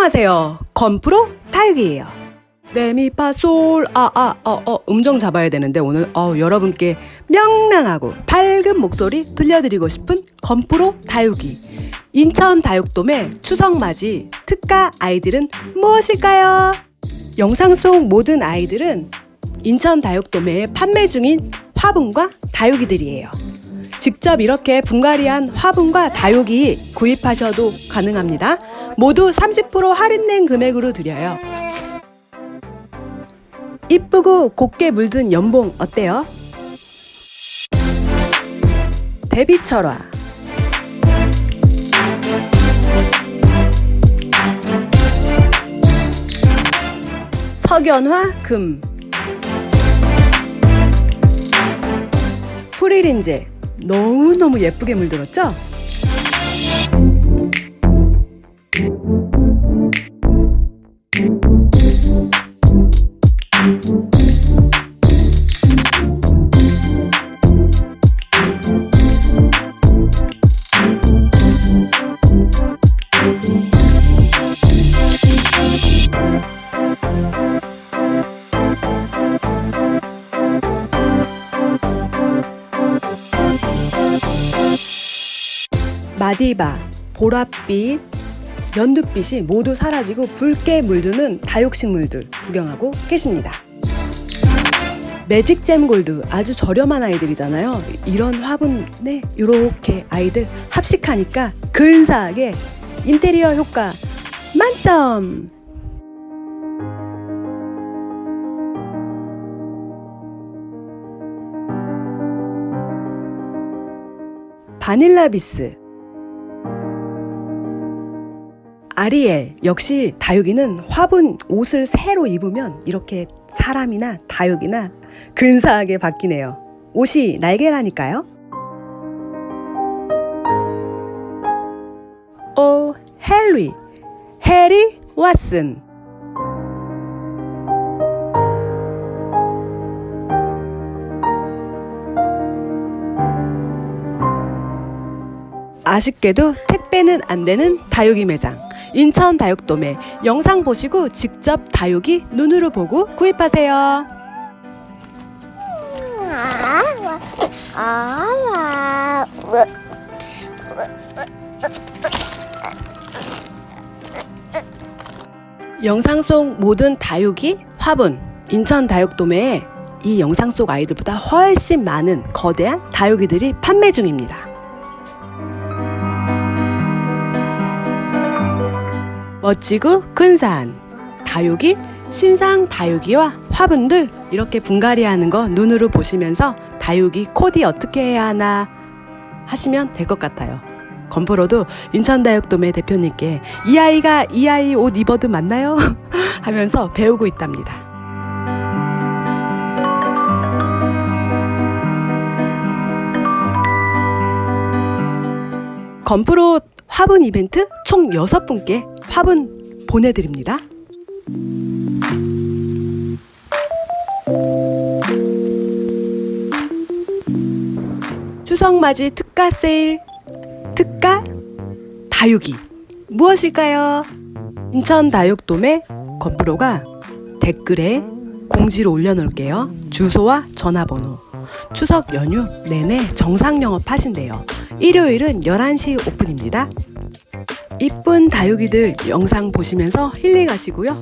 안녕하세요. 건프로 다육이에요. 레미파솔 아아 어 어 음정 잡아야 되는데 오늘 어 여러분께 명랑하고 밝은 목소리 들려드리고 싶은 건프로 다육이 인천 다육돔의 추석맞이 특가 아이들은 무엇일까요? 영상 속 모든 아이들은 인천 다육돔에 판매 중인 화분과 다육이들이에요. 직접 이렇게 분갈이한 화분과 다육이 구입하셔도 가능합니다. 모두 30% 할인된 금액으로 드려요. 이쁘고 곱게 물든 연봉 어때요? 데뷔 철화 석연화 금 프리린제 너무너무 예쁘게 물들었죠? 마디바, 보랏빛, 연두빛이 모두 사라지고 붉게 물드는 다육식물들 구경하고 계십니다. 매직잼 골드 아주 저렴한 아이들이잖아요. 이런 화분에 이렇게 아이들 합식하니까 근사하게 인테리어 효과 만점! 바닐라 비스 아리엘 역시 다육이는 화분 옷을 새로 입으면 이렇게 사람이나 다육이나 근사하게 바뀌네요. 옷이 날개라니까요. 오 헨리 해리 왓슨 아쉽게도 택배는 안 되는 다육이 매장 인천 다육돔에 영상 보시고 직접 다육이 눈으로 보고 구입하세요. 영상 속 모든 다육이 화분 인천 다육돔에 이 영상 속 아이들보다 훨씬 많은 거대한 다육이들이 판매 중입니다. 멋지고 근사한 다육이, 신상 다육이와 화분들 이렇게 분갈이하는 거 눈으로 보시면서 다육이 코디 어떻게 해야 하나 하시면 될 것 같아요. 건프로도 인천다육돔의 대표님께 이 아이가 이 아이 옷 입어도 맞나요? 하면서 배우고 있답니다. 건프로 화분 이벤트 총 6분께 화분 보내드립니다. 추석맞이 특가 세일 특가 다육이 무엇일까요? 인천 다육돔의 건프로가 댓글에 공지를 올려놓을게요. 주소와 전화번호. 추석 연휴 내내 정상 영업하신대요. 일요일은 11시 오픈입니다. 이쁜 다육이들 영상 보시면서 힐링하시고요.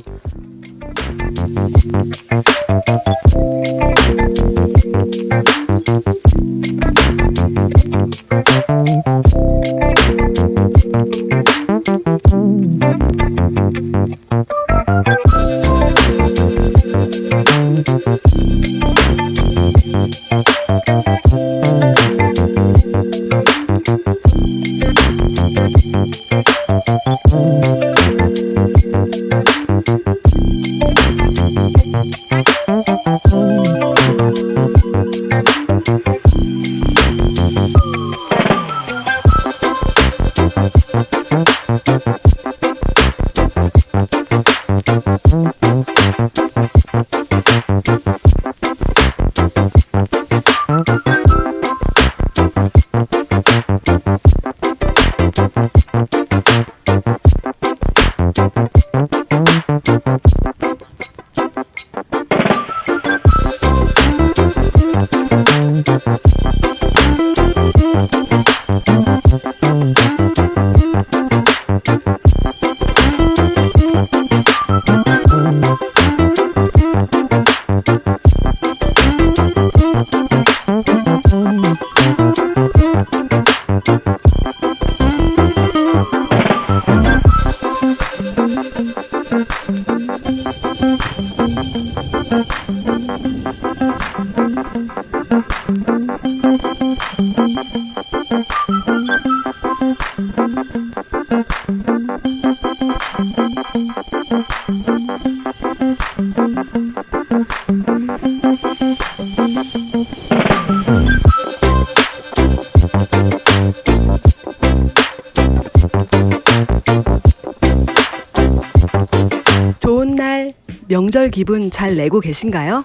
잘 내고 계신가요?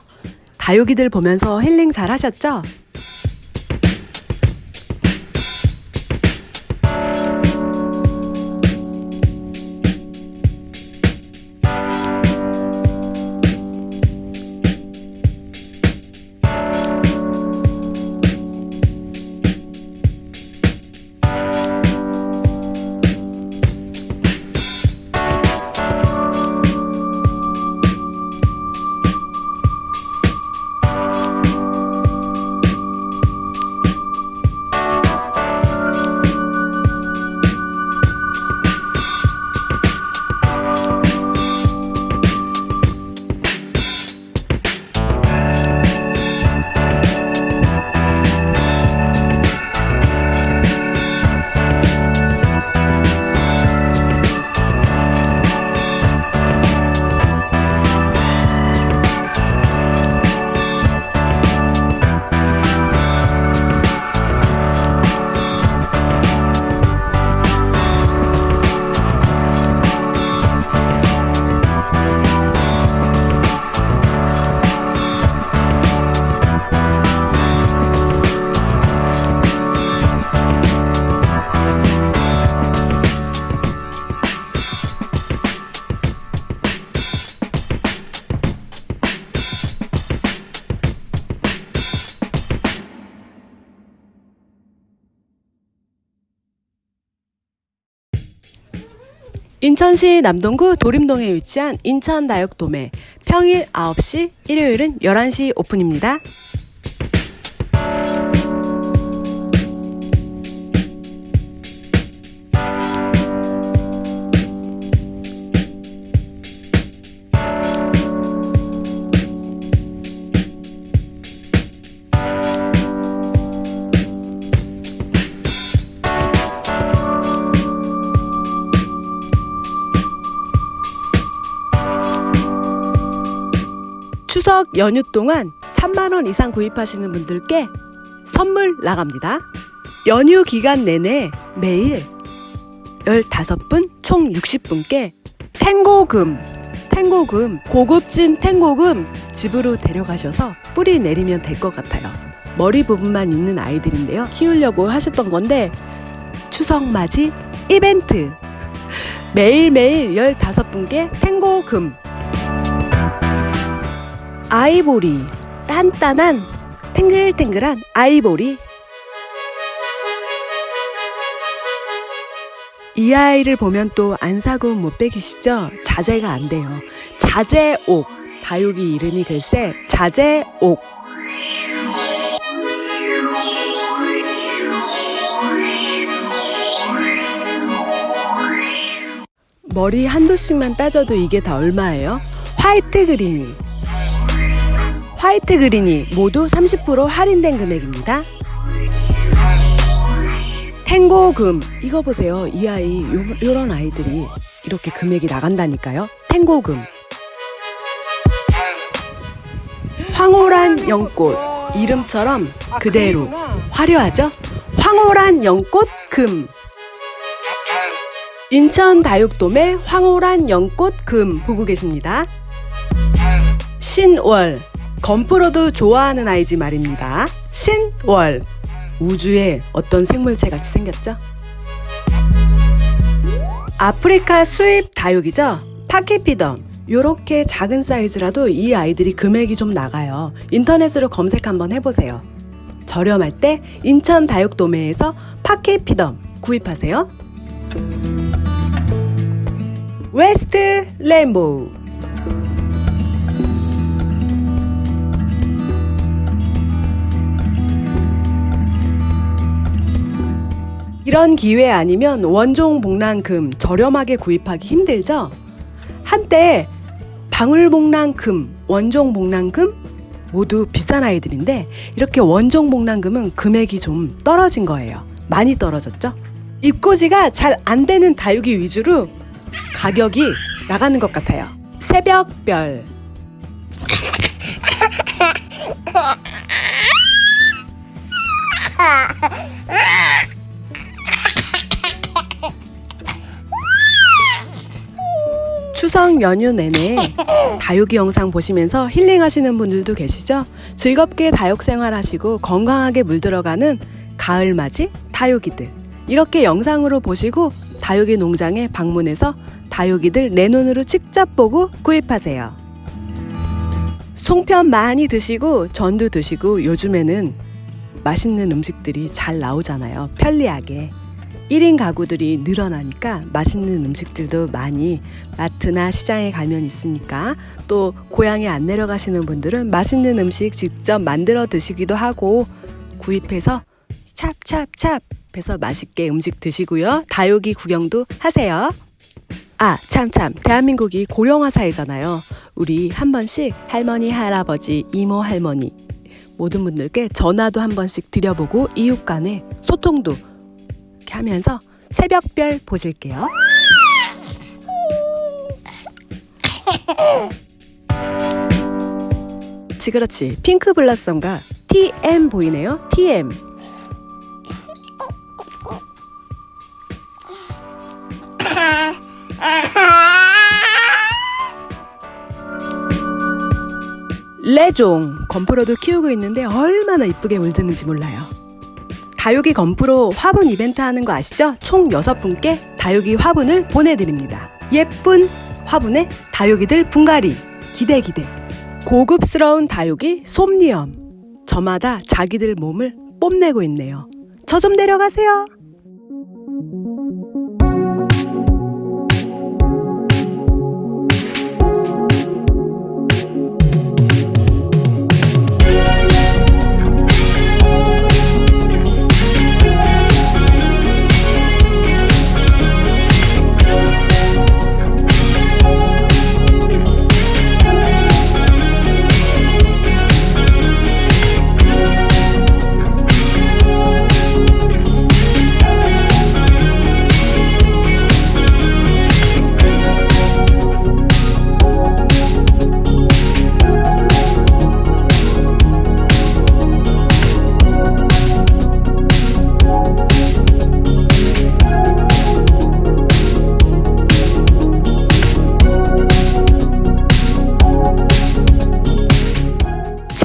다육이들 보면서 힐링 잘 하셨죠? 인천시 남동구 도림동에 위치한 인천다육도매 평일 9시, 일요일은 11시 오픈입니다. 연휴 동안 3만원 이상 구입하시는 분들께 선물 나갑니다. 연휴 기간 내내 매일 15분 총 60분께 탱고금, 탱고금, 고급진 탱고금 집으로 데려가셔서 뿌리 내리면 될 것 같아요. 머리 부분만 있는 아이들인데요. 키우려고 하셨던 건데 추석 맞이 이벤트 매일매일 15분께 탱고금 아이보리 단단한 탱글탱글한 아이보리 이 아이를 보면 또 안 사고 못 빼기시죠? 자제가 안 돼요. 자제옥 다육이 이름이 글쎄 자제옥 머리 한도씩만 따져도 이게 다 얼마예요? 화이트 그린이 화이트 그린이 모두 30% 할인된 금액입니다. 탱고금 이거 보세요. 이 아이 요, 요런 아이들이 이렇게 금액이 나간다니까요. 탱고금 황홀한 연꽃 이름처럼 그대로 화려하죠? 황홀한 연꽃 금 인천 다육돔의 황홀한 연꽃 금 보고 계십니다. 신월 건프로도 좋아하는 아이지 말입니다. 신월 우주에 어떤 생물체 같이 생겼죠? 아프리카 수입 다육이죠? 파키피덤 요렇게 작은 사이즈라도 이 아이들이 금액이 좀 나가요. 인터넷으로 검색 한번 해보세요. 저렴할 때 인천 다육도매에서 파키피덤 구입하세요. West Rainbow 이런 기회 아니면 원종 복랑금 저렴하게 구입하기 힘들죠? 한때 방울복랑금, 원종복랑금 모두 비싼 아이들인데 이렇게 원종복랑금은 금액이 좀 떨어진 거예요. 많이 떨어졌죠? 입고지가 잘 안 되는 다육이 위주로 가격이 나가는 것 같아요. 새벽별. 추석 연휴 내내 다육이 영상 보시면서 힐링하시는 분들도 계시죠? 즐겁게 다육 생활하시고 건강하게 물들어가는 가을맞이 다육이들. 이렇게 영상으로 보시고 다육이 농장에 방문해서 다육이들 내 눈으로 직접 보고 구입하세요. 송편 많이 드시고 전도 드시고 요즘에는 맛있는 음식들이 잘 나오잖아요. 편리하게. 1인 가구들이 늘어나니까 맛있는 음식들도 많이 마트나 시장에 가면 있으니까 또 고향에 안 내려가시는 분들은 맛있는 음식 직접 만들어 드시기도 하고 구입해서 찹찹찹 해서 맛있게 음식 드시고요. 다육이 구경도 하세요. 아, 참, 참. 대한민국이 고령화 사회잖아요. 우리 한 번씩 할머니, 할아버지, 이모, 할머니 모든 분들께 전화도 한 번씩 드려보고 이웃 간의 소통도 이렇게 하면서 새벽별 보실게요. 지그렇지. 핑크 블라썸과 TM 보이네요. TM. 레종 건프로도 키우고 있는데 얼마나 이쁘게 물드는지 몰라요. 다육이 건프로 화분 이벤트 하는 거 아시죠? 총 6분께 다육이 화분을 보내드립니다. 예쁜 화분에 다육이들 분갈이 기대 기대 고급스러운 다육이 솜니엄 저마다 자기들 몸을 뽐내고 있네요. 저 좀 내려가세요.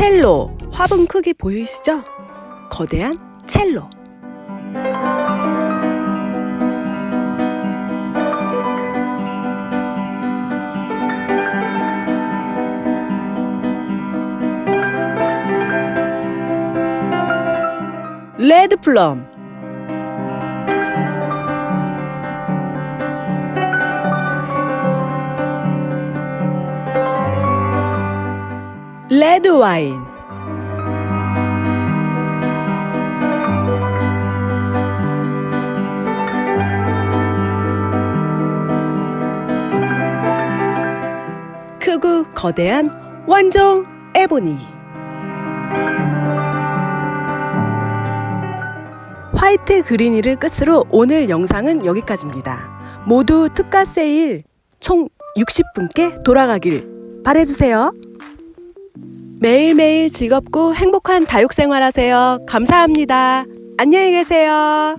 첼로. 화분 크기 보이시죠? 거대한 첼로. 레드 플럼 레드 와인 크고 거대한 원종 에보니 화이트 그린이를 끝으로 오늘 영상은 여기까지입니다. 모두 특가 세일 총 60분께 돌아가길 바래주세요. 매일매일 즐겁고 행복한 다육 생활 하세요. 감사합니다. 안녕히 계세요.